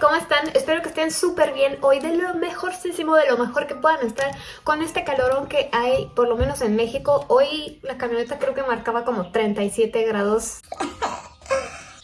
¿cómo están? Espero que estén súper bien hoy, de lo mejorcísimo, de lo mejor que puedan estar con este calorón que hay, por lo menos en México. Hoy la camioneta creo que marcaba como 37 grados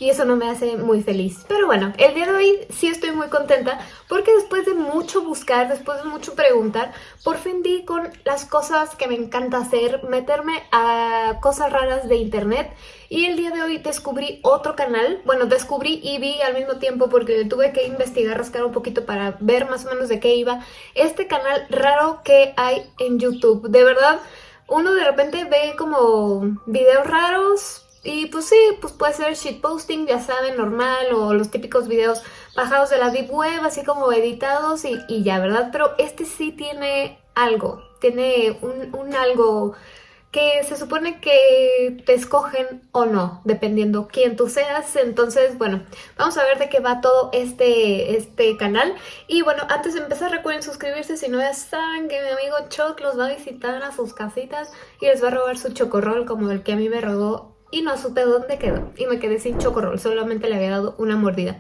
y eso no me hace muy feliz. Pero bueno, el día de hoy sí estoy muy contenta porque después de mucho buscar, después de mucho preguntar, por fin di con las cosas que me encanta hacer, meterme a cosas raras de internet y el día de hoy descubrí otro canal, bueno, descubrí y vi al mismo tiempo porque tuve que investigar, rascar un poquito para ver más o menos de qué iba, este canal raro que hay en YouTube. De verdad, uno de repente ve como videos raros, y pues sí, pues puede ser shitposting, ya saben, normal, o los típicos videos bajados de la deep web, así como editados y, ya, ¿verdad? Pero este sí tiene algo, tiene un, un, algo que se supone que te escogen o no, dependiendo quién tú seas. Entonces, bueno, vamos a ver de qué va todo este, este canal. Y bueno, antes de empezar recuerden suscribirse si no ya saben que mi amigo Choc los va a visitar a sus casitas y les va a robar su chocorrol como el que a mí me robó y no supe dónde quedó y me quedé sin chocorrol, solamente le había dado una mordida.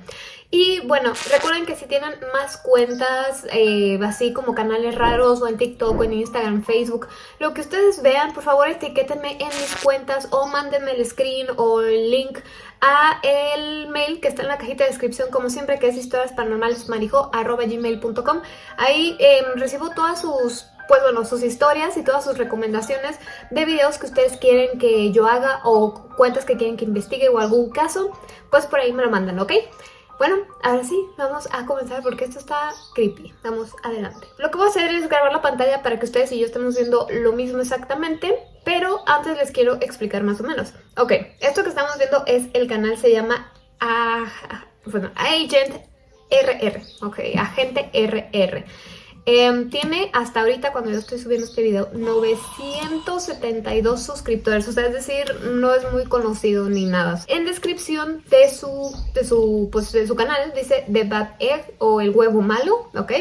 Y bueno, recuerden que si tienen más cuentas, eh, así como canales raros o en TikTok o en Instagram, Facebook, lo que ustedes vean, por favor etiquétenme en mis cuentas o mándenme el screen o el link a el mail que está en la cajita de descripción, como siempre, que es historiasparanormalesmarijo.gmail.com. Ahí eh, recibo todas sus pues bueno, sus historias y todas sus recomendaciones de videos que ustedes quieren que yo haga o cuentas que quieren que investigue o algún caso, pues por ahí me lo mandan, ¿ok? Bueno, ahora sí, vamos a comenzar porque esto está creepy. Vamos adelante. Lo que voy a hacer es grabar la pantalla para que ustedes y yo estemos viendo lo mismo exactamente, pero antes les quiero explicar más o menos. Ok, esto que estamos viendo es el canal, se llama bueno, Agent RR, ok, Agente RR. Em, tiene hasta ahorita, cuando yo estoy subiendo este video, 972 suscriptores. O sea, es decir, no es muy conocido ni nada. En descripción de su, de su, pues, de su canal dice The Bad Egg o El Huevo Malo, ¿ok?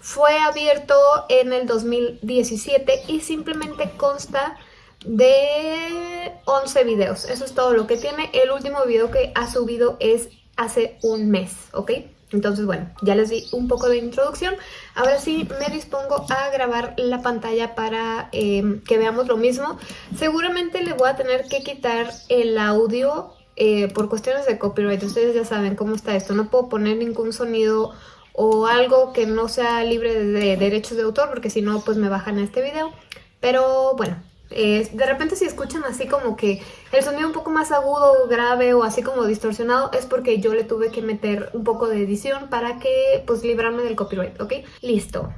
Fue abierto en el 2017 y simplemente consta de 11 videos. Eso es todo lo que tiene. El último video que ha subido es hace un mes, ¿ok? Entonces, bueno, ya les di un poco de introducción. Ahora sí me dispongo a grabar la pantalla para eh, que veamos lo mismo. Seguramente le voy a tener que quitar el audio eh, por cuestiones de copyright. Ustedes ya saben cómo está esto. No puedo poner ningún sonido o algo que no sea libre de derechos de autor porque si no, pues me bajan este video. Pero bueno, de repente si escuchan así como que el sonido un poco más agudo, grave o así como distorsionado es porque yo le tuve que meter un poco de edición para que pues librarme del copyright, ¿ok? Listo.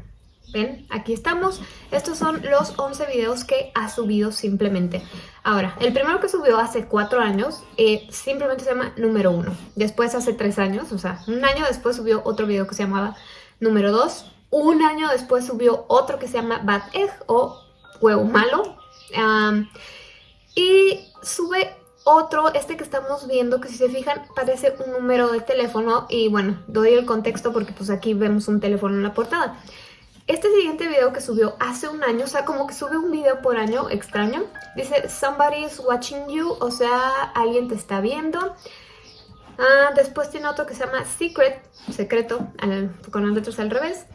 ¿Ven? Aquí estamos. Estos son los 11 videos que ha subido simplemente. Ahora, el primero que subió hace 4 años eh, simplemente se llama número 1. Después hace 3 años, o sea, un año después subió otro video que se llamaba número 2. Un año después subió otro que se llama Bad Egg o Huevo Malo y sube otro, este que estamos viendo, que si se fijan parece un número de teléfono y bueno, doy el contexto porque pues aquí vemos un teléfono en la portada. Este siguiente video que subió hace un año, o sea, como que sube un video por año extraño, dice Somebody is watching you, o sea, alguien te está viendo. Ah, después tiene otro que se llama Secret, secreto, con las letras al revés.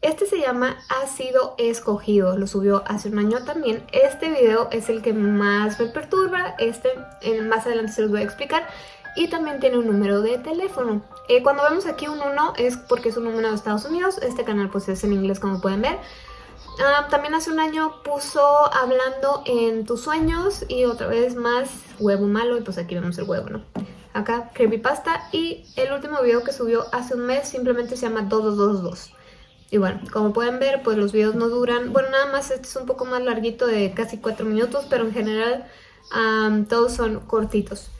Este se llama Ha sido escogido, lo subió hace un año también. Este video es el que más me perturba, este más adelante se los voy a explicar. Y también tiene un número de teléfono. Eh, cuando vemos aquí un 1 es porque es un número de Estados Unidos. Este canal pues es en inglés como pueden ver. Ah, también hace un año puso hablando en tus sueños y otra vez más huevo malo y pues aquí vemos el huevo, ¿no? Acá creepypasta y el último video que subió hace un mes simplemente se llama 2222. Y bueno, como pueden ver, pues los videos no duran, bueno, nada más este es un poco más larguito de casi 4 minutos, pero en general todos son cortitos.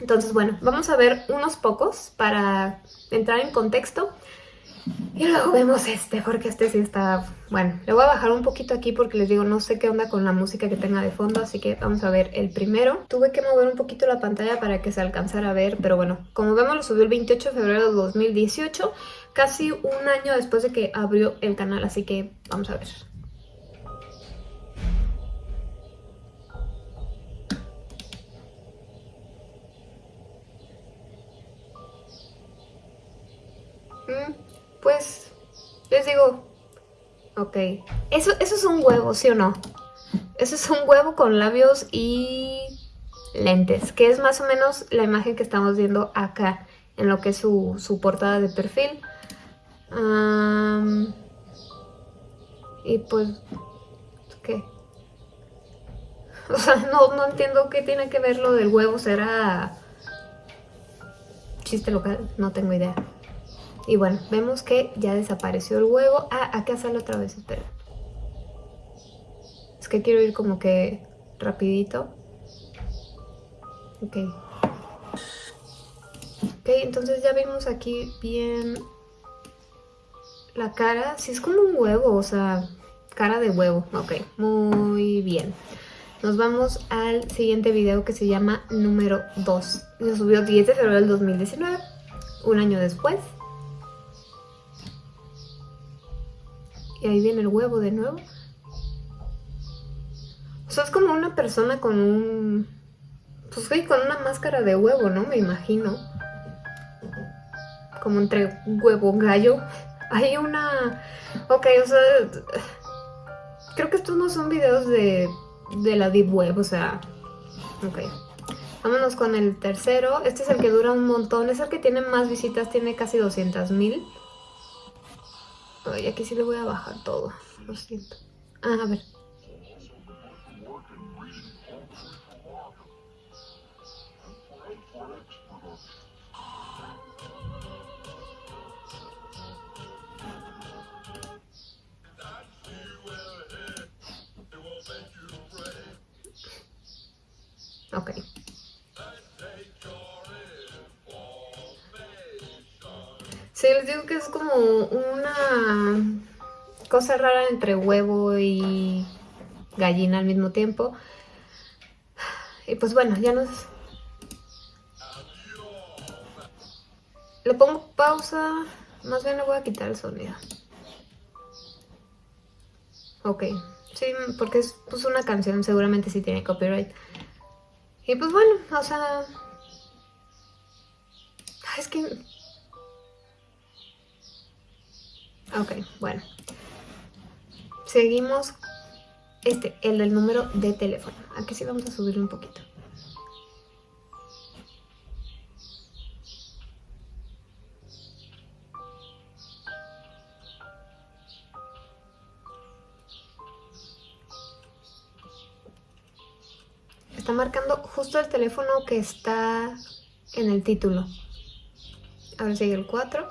Entonces, bueno, vamos a ver unos pocos para entrar en contexto. Y luego vemos este, porque este sí está... Bueno, le voy a bajar un poquito aquí porque les digo, no sé qué onda con la música que tenga de fondo, así que vamos a ver el primero. Tuve que mover un poquito la pantalla para que se alcanzara a ver, pero bueno, como vemos lo subió el 28 de febrero de 2018 casi un año después de que abrió el canal, así que vamos a ver. Mm, pues, les digo, ok. Eso, eso es un huevo, ¿sí o no? Eso es un huevo con labios y lentes, que es más o menos la imagen que estamos viendo acá, en lo que es su, portada de perfil. Y pues, ¿qué? O sea, no, no entiendo qué tiene que ver lo del huevo, será chiste local, no tengo idea. Y bueno, vemos que ya desapareció el huevo. Ah, acá sale otra vez, espera. Es que quiero ir como que rapidito. Ok. Ok, entonces ya vimos aquí bien la cara. Sí, es como un huevo, o sea, cara de huevo. Ok, muy bien. Nos vamos al siguiente video que se llama número 2. Se subió 10 de febrero del 2019, un año después. Y ahí viene el huevo de nuevo. O sea, es como una persona con un... Pues sí, con una máscara de huevo, ¿no? Me imagino. Como entre huevo gallo. Hay una... Ok, o sea... Creo que estos no son videos de, de la Deep Web, o sea... Ok. Vámonos con el tercero. Este es el que dura un montón. Es el que tiene más visitas. Tiene casi 200 mil. Ay, aquí sí le voy a bajar todo. Lo siento. Ah, a ver. Ok. Sí, les digo que es como una cosa rara entre huevo y gallina al mismo tiempo. Y pues bueno, ya nos... Le pongo pausa, más bien le voy a quitar el sonido. Ok, sí, porque es pues, una canción, seguramente sí tiene copyright. Y pues bueno, o sea... Es que... Ok, bueno. Seguimos este, el del número de teléfono. Aquí sí vamos a subir un poquito. Teléfono que está en el título. A ver, sigue el 4.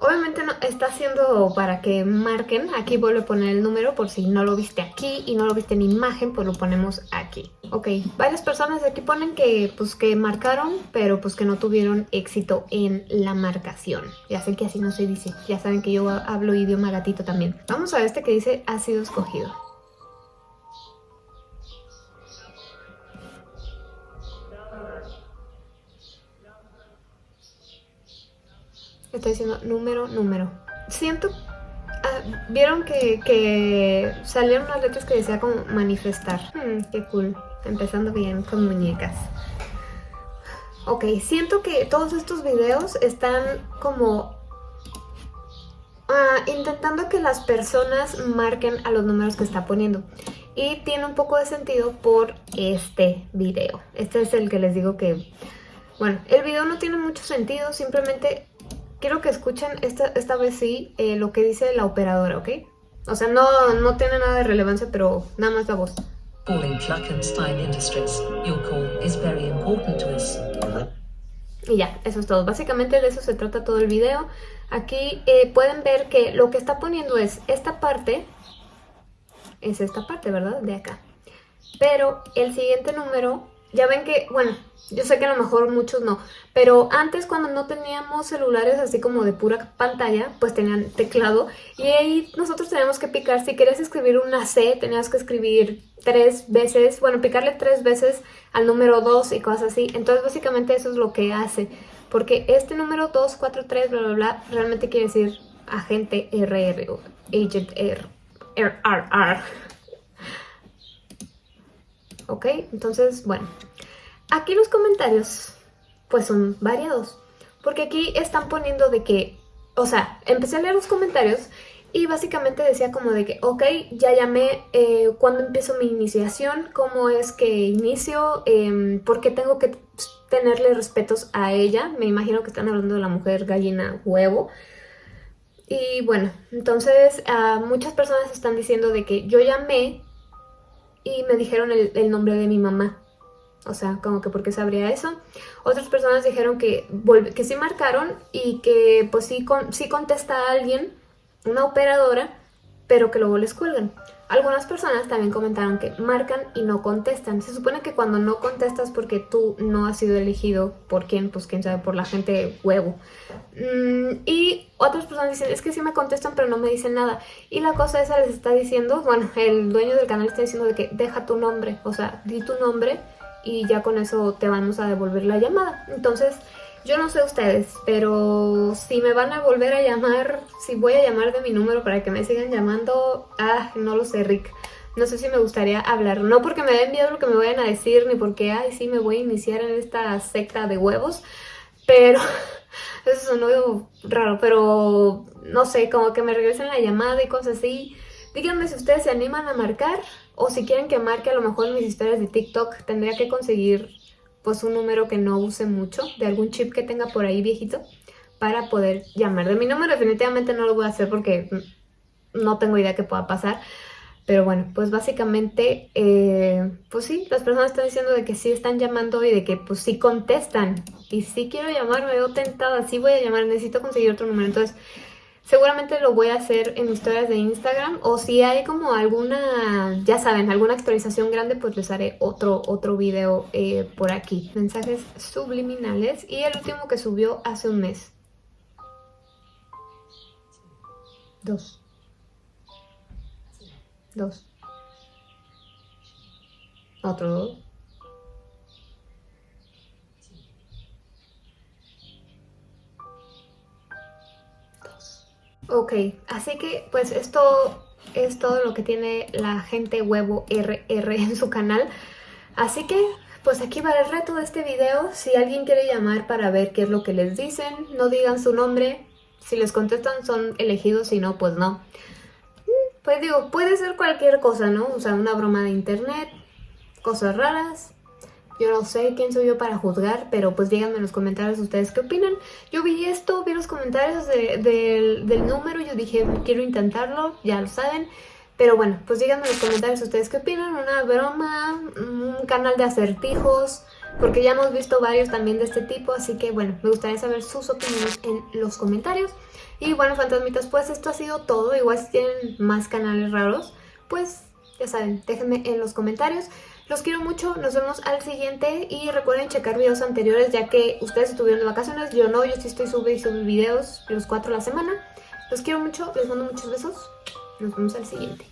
Obviamente no, está haciendo para que marquen, aquí vuelvo a poner el número por si no lo viste aquí y no lo viste en imagen, pues lo ponemos aquí. Ok, varias personas aquí ponen que pues que marcaron, pero pues que no tuvieron éxito en la marcación. Ya sé que así no se dice, ya saben que yo hablo idioma gatito también. Vamos a este que dice ha sido escogido. Estoy diciendo número, número. Siento... Ah, Vieron que, salieron unas letras que decía como manifestar. Hmm, qué cool. Empezando bien con muñecas. Ok, siento que todos estos videos están como ah, intentando que las personas marquen a los números que está poniendo. Y tiene un poco de sentido por este video. Este es el que les digo que... Bueno, el video no tiene mucho sentido, simplemente quiero que escuchen esta, esta vez sí eh, lo que dice la operadora, ¿ok? O sea, no, no tiene nada de relevancia, pero nada más la voz. Y ya, eso es todo. Básicamente de eso se trata todo el video. Aquí eh, pueden ver que lo que está poniendo es esta parte, es esta parte, ¿verdad? De acá. Pero el siguiente número ya ven que, bueno, yo sé que a lo mejor muchos no, pero antes cuando no teníamos celulares así como de pura pantalla, pues tenían teclado y ahí nosotros teníamos que picar, si querías escribir una C, tenías que escribir tres veces, bueno, picarle tres veces al número 2 y cosas así, entonces básicamente eso es lo que hace, porque este número 2, 4, 3, bla, bla, bla, realmente quiere decir agente RR, agent R, R, R, R. ¿ok? Entonces, bueno, aquí los comentarios pues son variados, porque aquí están poniendo de que o sea, empecé a leer los comentarios y básicamente decía como de que, ok, ya llamé, eh, ¿cuándo empiezo mi iniciación? ¿Cómo es que inicio? Eh, ¿Por qué tengo que tenerle respetos a ella? Me imagino que están hablando de la mujer gallina huevo. Y bueno, entonces muchas personas están diciendo de que yo llamé y me dijeron el, nombre de mi mamá. O sea, como que porque sabría eso. Otras personas dijeron que, que sí marcaron y que pues sí, sí contesta a alguien una operadora, pero que luego les cuelgan. Algunas personas también comentaron que marcan y no contestan. Se supone que cuando no contestas porque tú no has sido elegido por quién, pues quién sabe, por la gente huevo. Mm, y otras personas dicen, es que sí me contestan pero no me dicen nada. Y la cosa esa les está diciendo, bueno, el dueño del canal está diciendo de que deja tu nombre, o sea, di tu nombre y ya con eso te vamos a devolver la llamada. Entonces, yo no sé ustedes, pero si me van a volver a llamar, si voy a llamar de mi número para que me sigan llamando, ah, no lo sé, Rick. No sé si me gustaría hablar, no porque me den miedo lo que me vayan a decir, ni porque, ay, sí, me voy a iniciar en esta secta de huevos, pero eso sonó raro, pero no sé, como que me regresen la llamada y cosas así. Díganme si ustedes se animan a marcar o si quieren que marque a lo mejor mis historias de TikTok, tendría que conseguir pues un número que no use mucho, de algún chip que tenga por ahí viejito, para poder llamar. De mi número definitivamente no lo voy a hacer porque no tengo idea que pueda pasar. Pero bueno, pues básicamente, eh, pues sí, las personas están diciendo de que sí están llamando y de que pues sí contestan. Y sí quiero llamar, me veo tentada, sí voy a llamar, necesito conseguir otro número. Entonces, Seguramente lo voy a hacer en historias de Instagram o si hay como alguna, ya saben, alguna actualización grande, pues les haré otro, otro video eh, por aquí. Mensajes subliminales y el último que subió hace un mes. Dos. Dos. Otro. Ok, así que pues esto es todo lo que tiene la gente huevo RR en su canal. Así que pues aquí va el reto de este video. Si alguien quiere llamar para ver qué es lo que les dicen, no digan su nombre. Si les contestan son elegidos, si no, pues no. Mm, pues digo, puede ser cualquier cosa, ¿no? O sea, una broma de internet, cosas raras, yo no sé quién soy yo para juzgar, pero pues díganme en los comentarios ustedes qué opinan. Yo vi esto, vi los comentarios del, número yo dije, quiero intentarlo, ya lo saben. Pero bueno, pues díganme en los comentarios ustedes qué opinan, una broma, un canal de acertijos, porque ya hemos visto varios también de este tipo, así que bueno, me gustaría saber sus opiniones en los comentarios. Y bueno, fantasmitas, pues esto ha sido todo, igual si tienen más canales raros, pues ya saben, déjenme en los comentarios. Los quiero mucho, nos vemos al siguiente y recuerden checar videos anteriores ya que ustedes estuvieron de vacaciones, yo no, yo sí estoy subiendo videos los cuatro a la semana. Los quiero mucho, les mando muchos besos, nos vemos al siguiente.